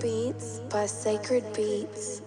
beats by Sacred Beats.